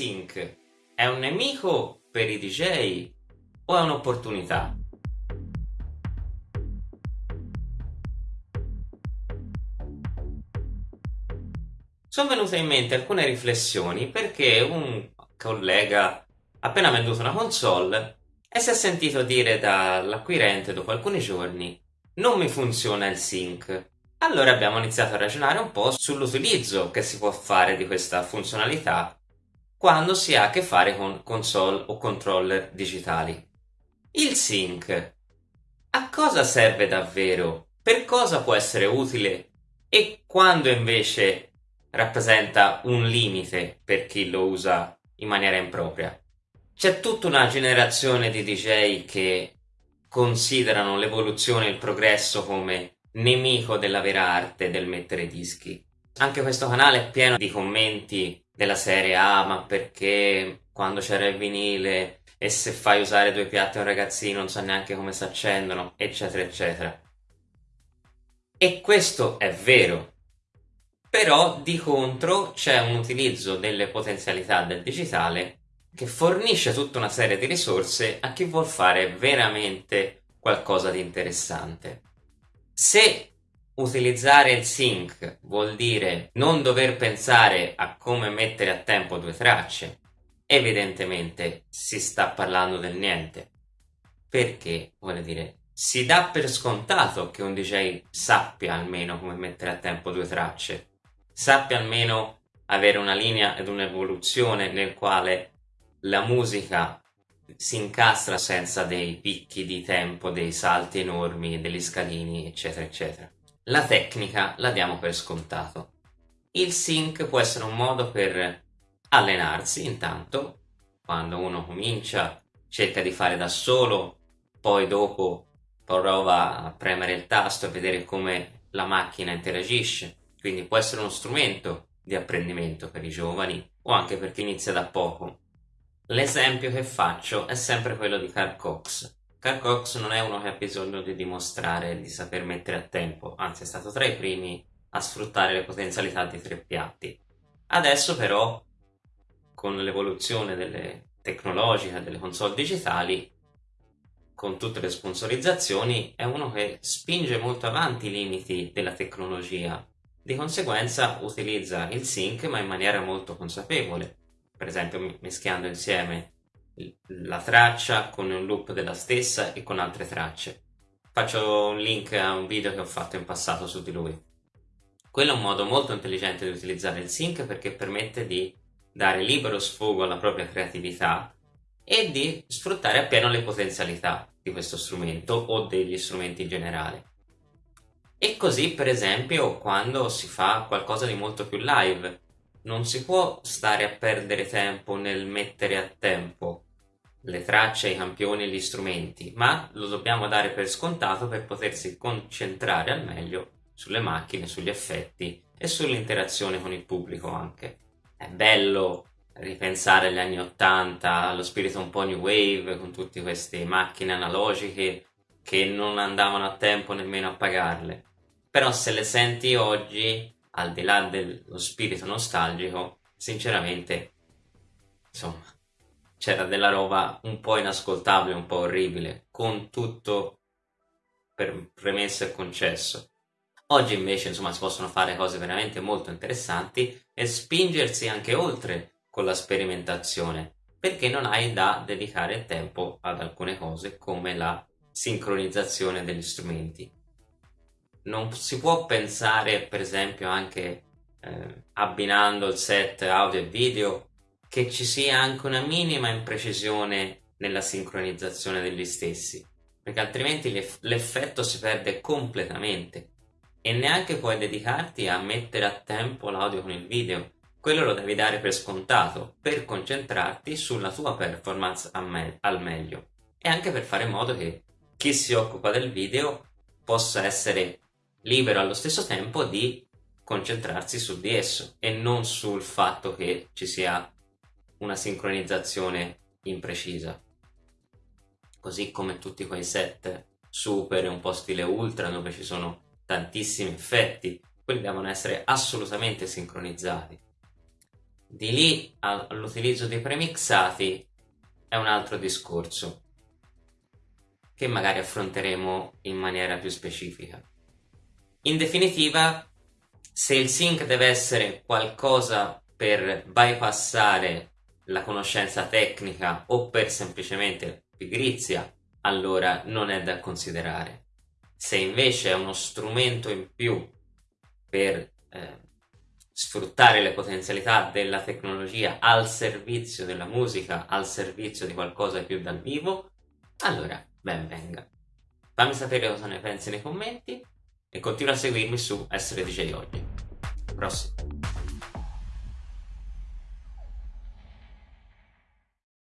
sync è un nemico per i DJ o è un'opportunità? Sono venute in mente alcune riflessioni perché un collega appena venduto una console e si è sentito dire dall'acquirente dopo alcuni giorni non mi funziona il sync. Allora abbiamo iniziato a ragionare un po' sull'utilizzo che si può fare di questa funzionalità quando si ha a che fare con console o controller digitali. Il sync. A cosa serve davvero? Per cosa può essere utile? E quando invece rappresenta un limite per chi lo usa in maniera impropria? C'è tutta una generazione di DJ che considerano l'evoluzione e il progresso come nemico della vera arte del mettere dischi. Anche questo canale è pieno di commenti della serie ah ma perché quando c'era il vinile e se fai usare due piatti a un ragazzino non sa neanche come si accendono eccetera eccetera. E questo è vero. Però di contro c'è un utilizzo delle potenzialità del digitale che fornisce tutta una serie di risorse a chi vuol fare veramente qualcosa di interessante. Se Utilizzare il sync vuol dire non dover pensare a come mettere a tempo due tracce. Evidentemente si sta parlando del niente. Perché, vuole dire, si dà per scontato che un DJ sappia almeno come mettere a tempo due tracce. Sappia almeno avere una linea ed un'evoluzione nel quale la musica si incastra senza dei picchi di tempo, dei salti enormi, degli scalini, eccetera, eccetera. La tecnica la diamo per scontato. Il sync può essere un modo per allenarsi intanto, quando uno comincia cerca di fare da solo, poi dopo prova a premere il tasto e vedere come la macchina interagisce, quindi può essere uno strumento di apprendimento per i giovani o anche per chi inizia da poco. L'esempio che faccio è sempre quello di Carl Cox, Carl Cox non è uno che ha bisogno di dimostrare di saper mettere a tempo, anzi è stato tra i primi a sfruttare le potenzialità di tre piatti. Adesso però, con l'evoluzione delle tecnologiche, delle console digitali, con tutte le sponsorizzazioni, è uno che spinge molto avanti i limiti della tecnologia. Di conseguenza utilizza il sync ma in maniera molto consapevole, per esempio mischiando insieme la traccia con un loop della stessa e con altre tracce. Faccio un link a un video che ho fatto in passato su di lui. Quello è un modo molto intelligente di utilizzare il sync perché permette di dare libero sfogo alla propria creatività e di sfruttare appieno le potenzialità di questo strumento o degli strumenti in generale. E così per esempio quando si fa qualcosa di molto più live non si può stare a perdere tempo nel mettere a tempo le tracce, i campioni e gli strumenti, ma lo dobbiamo dare per scontato per potersi concentrare al meglio sulle macchine, sugli effetti e sull'interazione con il pubblico anche. È bello ripensare agli anni 80, allo spirito un po' new wave, con tutte queste macchine analogiche che non andavano a tempo nemmeno a pagarle. Però se le senti oggi, al di là dello spirito nostalgico, sinceramente, insomma, c'era della roba un po' inascoltabile, un po' orribile, con tutto per premesso e concesso. Oggi invece insomma si possono fare cose veramente molto interessanti e spingersi anche oltre con la sperimentazione, perché non hai da dedicare tempo ad alcune cose come la sincronizzazione degli strumenti. Non si può pensare per esempio anche eh, abbinando il set audio e video che ci sia anche una minima imprecisione nella sincronizzazione degli stessi, perché altrimenti l'effetto si perde completamente e neanche puoi dedicarti a mettere a tempo l'audio con il video. Quello lo devi dare per scontato, per concentrarti sulla tua performance me al meglio e anche per fare in modo che chi si occupa del video possa essere libero allo stesso tempo di concentrarsi su di esso e non sul fatto che ci sia una sincronizzazione imprecisa. Così come tutti quei set super e un po' stile ultra dove ci sono tantissimi effetti, quelli devono essere assolutamente sincronizzati. Di lì all'utilizzo dei premixati è un altro discorso che magari affronteremo in maniera più specifica. In definitiva, se il sync deve essere qualcosa per bypassare la conoscenza tecnica o per semplicemente pigrizia, allora non è da considerare. Se invece è uno strumento in più per eh, sfruttare le potenzialità della tecnologia al servizio della musica, al servizio di qualcosa di più dal vivo, allora ben venga. Fammi sapere cosa ne pensi nei commenti e continua a seguirmi su Essere DJ Oggi. Prossimo.